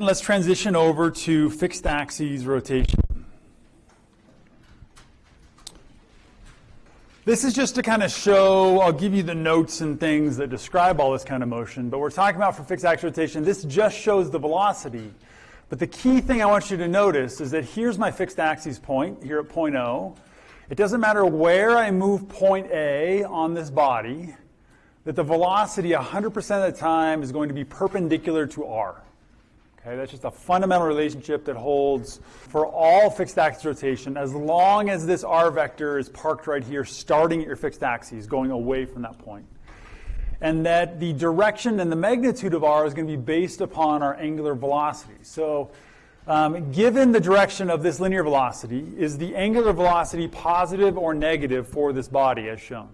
Let's transition over to fixed axes rotation. This is just to kind of show, I'll give you the notes and things that describe all this kind of motion, but we're talking about for fixed axis rotation, this just shows the velocity. But the key thing I want you to notice is that here's my fixed axis point, here at point O. It doesn't matter where I move point A on this body, that the velocity 100% of the time is going to be perpendicular to R. Okay, that's just a fundamental relationship that holds for all fixed axis rotation as long as this r vector is parked right here, starting at your fixed axis, going away from that point. And that the direction and the magnitude of r is going to be based upon our angular velocity. So um, given the direction of this linear velocity, is the angular velocity positive or negative for this body as shown?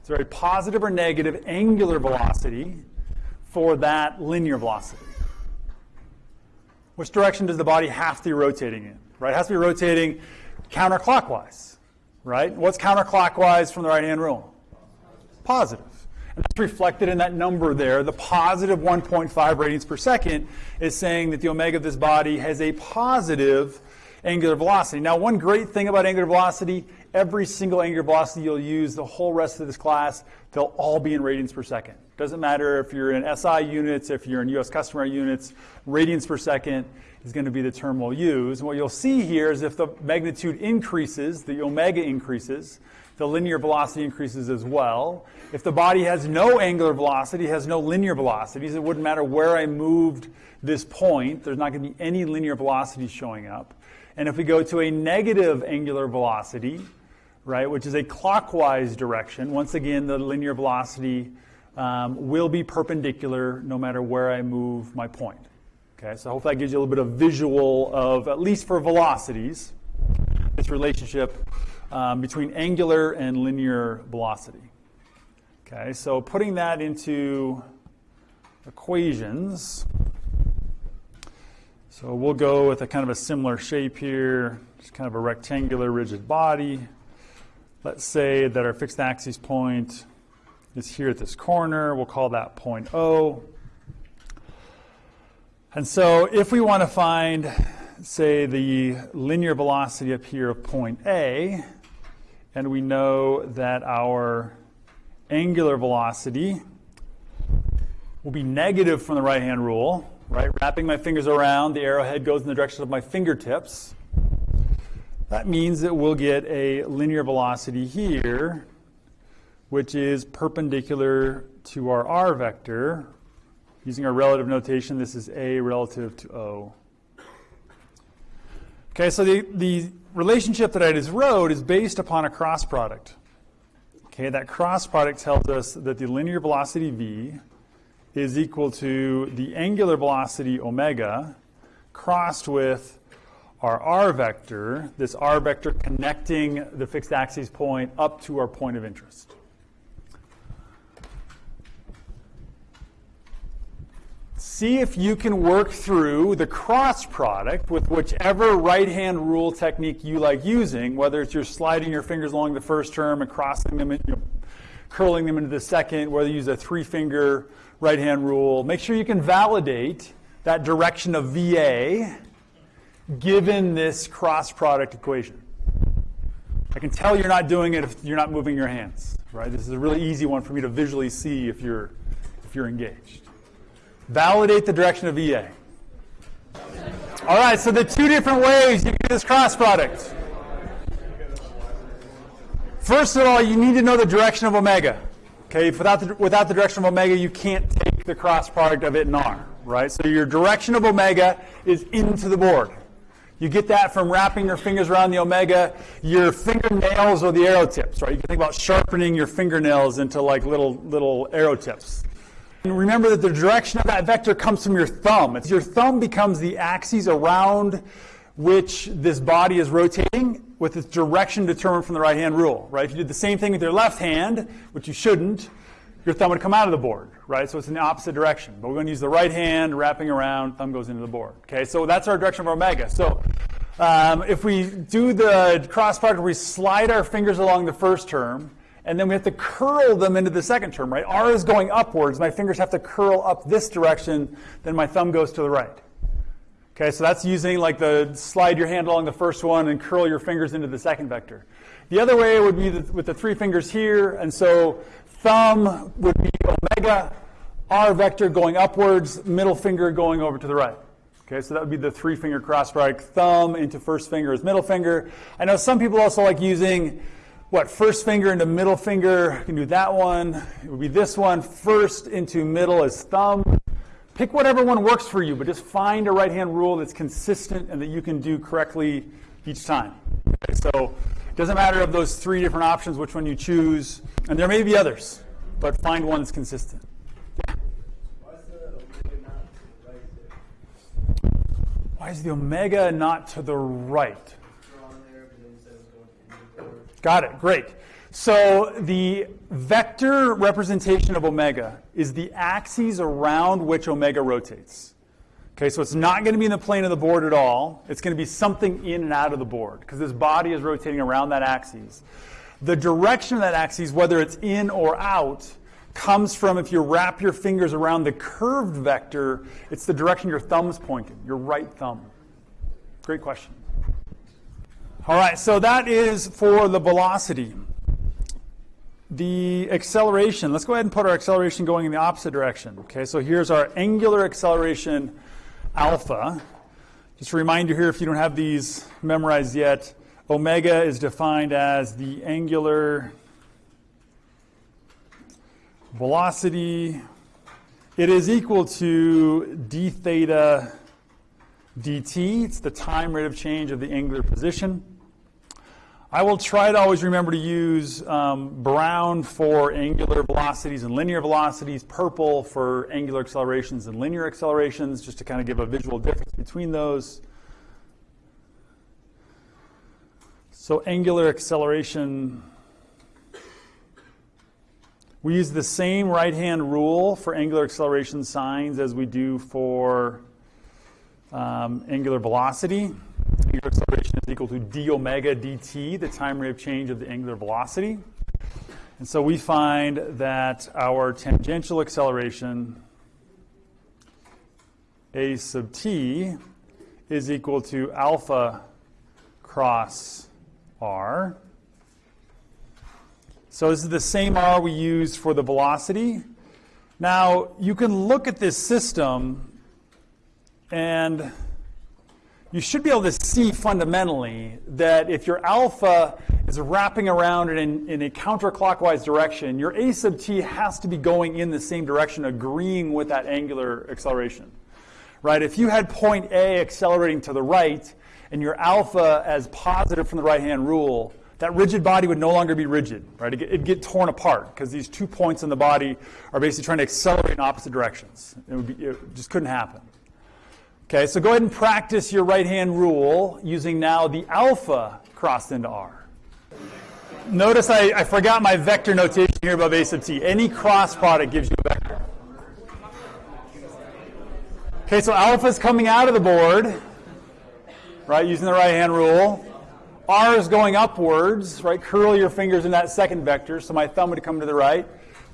It's a very positive or negative angular velocity for that linear velocity. Which direction does the body have to be rotating in? Right, it has to be rotating counterclockwise. Right? What's counterclockwise from the right-hand rule? Positive. And that's reflected in that number there. The positive 1.5 radians per second is saying that the omega of this body has a positive angular velocity. Now, one great thing about angular velocity, every single angular velocity you'll use the whole rest of this class, they'll all be in radians per second. Doesn't matter if you're in SI units, if you're in US customary units, radians per second is going to be the term we'll use. And what you'll see here is if the magnitude increases, the omega increases, the linear velocity increases as well. If the body has no angular velocity, has no linear velocities, it wouldn't matter where I moved this point, there's not going to be any linear velocity showing up. And if we go to a negative angular velocity, right, which is a clockwise direction, once again, the linear velocity um, will be perpendicular no matter where I move my point. Okay, so hopefully that gives you a little bit of visual of, at least for velocities, this relationship um, between angular and linear velocity. Okay, so putting that into equations, so we'll go with a kind of a similar shape here, just kind of a rectangular rigid body. Let's say that our fixed axis point is here at this corner. We'll call that point O. And so if we want to find, say, the linear velocity up here of point A, and we know that our angular velocity will be negative from the right-hand rule, right? Wrapping my fingers around, the arrowhead goes in the direction of my fingertips. That means that we'll get a linear velocity here which is perpendicular to our r vector. Using our relative notation, this is a relative to o. Okay, so the, the relationship that I just wrote is based upon a cross product. Okay, that cross product tells us that the linear velocity v is equal to the angular velocity omega crossed with our r vector, this r vector connecting the fixed axis point up to our point of interest. See if you can work through the cross product with whichever right-hand rule technique you like using, whether it's you're sliding your fingers along the first term and crossing them, you know, curling them into the second, whether you use a three-finger right-hand rule. Make sure you can validate that direction of VA given this cross product equation. I can tell you're not doing it if you're not moving your hands, right? This is a really easy one for me to visually see if you're, if you're engaged. Validate the direction of VA. All right, so the two different ways you get this cross product. First of all, you need to know the direction of omega. Okay, without the, without the direction of omega, you can't take the cross product of it and r, right? So your direction of omega is into the board. You get that from wrapping your fingers around the omega. Your fingernails or the arrow tips, right? You can think about sharpening your fingernails into like little little arrow tips. And remember that the direction of that vector comes from your thumb. It's your thumb becomes the axis around which this body is rotating with its direction determined from the right-hand rule, right? If you did the same thing with your left hand, which you shouldn't, your thumb would come out of the board, right? So it's in the opposite direction. But we're going to use the right hand, wrapping around, thumb goes into the board. Okay, so that's our direction of omega. So um, if we do the cross product, we slide our fingers along the first term, and then we have to curl them into the second term, right? R is going upwards. My fingers have to curl up this direction, then my thumb goes to the right. Okay, so that's using like the slide your hand along the first one and curl your fingers into the second vector. The other way would be with the three fingers here, and so thumb would be omega, R vector going upwards, middle finger going over to the right. Okay, so that would be the three finger cross strike. Thumb into first finger is middle finger. I know some people also like using what first finger into middle finger. You can do that one. It would be this one. First into middle is thumb. Pick whatever one works for you, but just find a right hand rule that's consistent and that you can do correctly each time. Okay, so it doesn't matter of those three different options which one you choose, and there may be others, but find one that's consistent. Why is the omega not to the right? Got it, great. So the vector representation of omega is the axes around which omega rotates. Okay, so it's not going to be in the plane of the board at all. It's going to be something in and out of the board because this body is rotating around that axis. The direction of that axis, whether it's in or out, comes from if you wrap your fingers around the curved vector, it's the direction your thumb's pointing, your right thumb. Great question. All right, so that is for the velocity. The acceleration, let's go ahead and put our acceleration going in the opposite direction. Okay, so here's our angular acceleration alpha. Just to remind you here, if you don't have these memorized yet, omega is defined as the angular velocity. It is equal to d theta dt. It's the time rate of change of the angular position. I will try to always remember to use um, brown for angular velocities and linear velocities, purple for angular accelerations and linear accelerations, just to kind of give a visual difference between those. So angular acceleration we use the same right-hand rule for angular acceleration signs as we do for um, angular velocity. Equal to d omega dt, the time rate of change of the angular velocity. And so we find that our tangential acceleration, a sub t, is equal to alpha cross r. So this is the same R we used for the velocity. Now, you can look at this system and you should be able to see fundamentally that if your alpha is wrapping around in, in a counterclockwise direction, your a sub t has to be going in the same direction, agreeing with that angular acceleration. Right? If you had point A accelerating to the right and your alpha as positive from the right hand rule, that rigid body would no longer be rigid, right? It'd get, it'd get torn apart because these two points in the body are basically trying to accelerate in opposite directions. It, be, it just couldn't happen. Okay, so go ahead and practice your right hand rule using now the alpha crossed into R. Notice I, I forgot my vector notation here above a sub t. Any cross product gives you a vector. Okay, so alpha is coming out of the board, right, using the right hand rule. R is going upwards, right? Curl your fingers in that second vector, so my thumb would come to the right.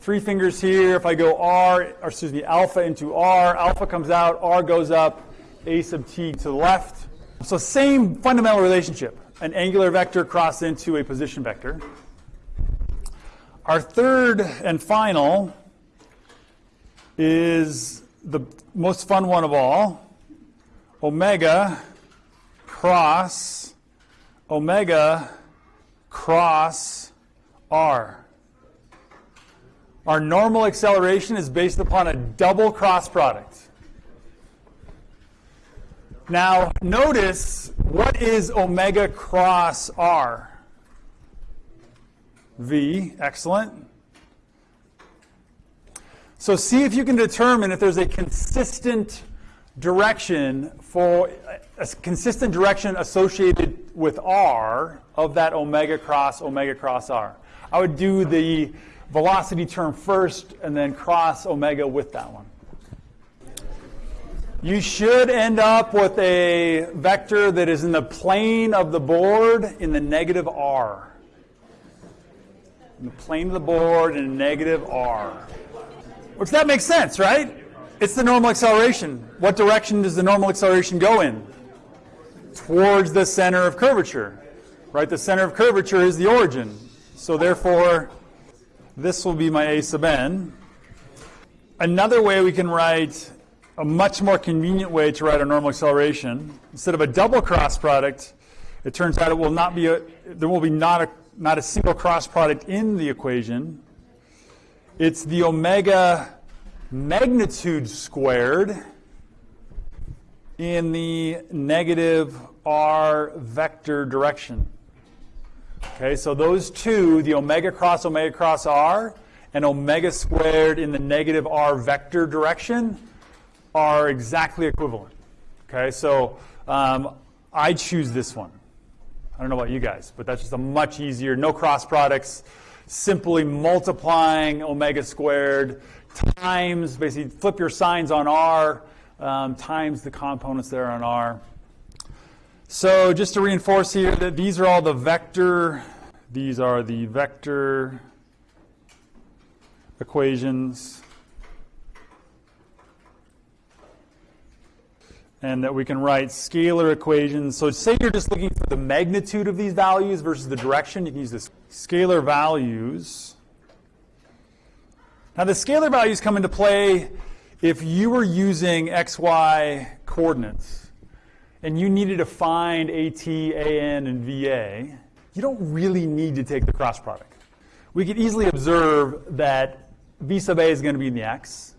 Three fingers here. If I go R, or excuse me, alpha into R, alpha comes out, R goes up, A sub t to the left. So same fundamental relationship. An angular vector crossed into a position vector. Our third and final is the most fun one of all. Omega cross omega cross r. Our normal acceleration is based upon a double cross product. Now, notice what is omega cross r? V, excellent. So see if you can determine if there's a consistent direction for a consistent direction associated with r of that omega cross omega cross r. I would do the velocity term first and then cross omega with that one. You should end up with a vector that is in the plane of the board in the negative r. in the plane of the board in negative r. Which that makes sense, right? It's the normal acceleration. What direction does the normal acceleration go in? Towards the center of curvature, right? The center of curvature is the origin. So therefore, this will be my a sub n. Another way we can write a much more convenient way to write a normal acceleration, instead of a double cross product, it turns out it will not be a, there will be not a, not a single cross product in the equation. It's the omega magnitude squared in the negative r vector direction. Okay, so those two, the omega cross omega cross r and omega squared in the negative r vector direction, are exactly equivalent. Okay, so um, I choose this one. I don't know about you guys, but that's just a much easier, no cross products, simply multiplying omega squared times, basically flip your signs on R, um, times the components there on R. So just to reinforce here that these are all the vector, these are the vector equations. And that we can write scalar equations. So say you're just looking for the magnitude of these values versus the direction, you can use this scalar values. Now the scalar values come into play if you were using xy coordinates and you needed to find AT, AN, and VA, you don't really need to take the cross product. We could easily observe that V sub A is going to be in the x,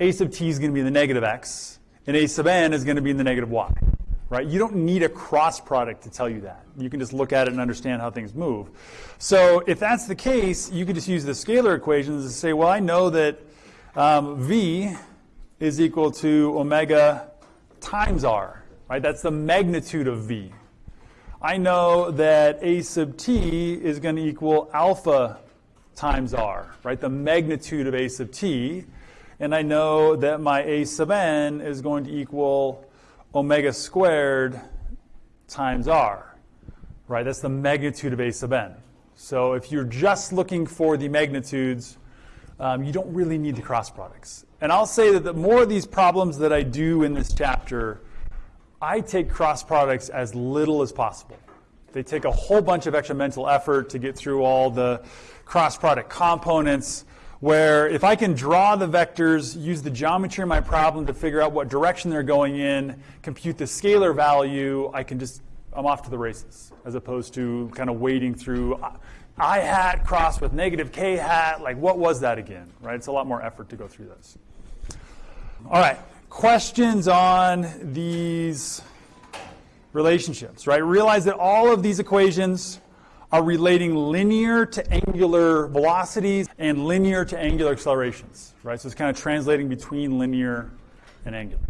A sub t is going to be in the negative x, and a sub n is going to be in the negative y. Right? You don't need a cross product to tell you that. You can just look at it and understand how things move. So if that's the case, you could just use the scalar equations to say, well, I know that um, v is equal to omega times r. Right? That's the magnitude of v. I know that a sub t is going to equal alpha times r, right? The magnitude of a sub t and I know that my a sub n is going to equal omega squared times r, right? That's the magnitude of a sub n. So if you're just looking for the magnitudes, um, you don't really need the cross products. And I'll say that the more of these problems that I do in this chapter, I take cross products as little as possible. They take a whole bunch of extra mental effort to get through all the cross product components where if I can draw the vectors, use the geometry in my problem to figure out what direction they're going in, compute the scalar value, I can just, I'm off to the races, as opposed to kind of wading through i hat crossed with negative k hat, like what was that again, right? It's a lot more effort to go through this. All right, questions on these relationships, right? Realize that all of these equations are relating linear to angular velocities and linear to angular accelerations, right? So it's kind of translating between linear and angular.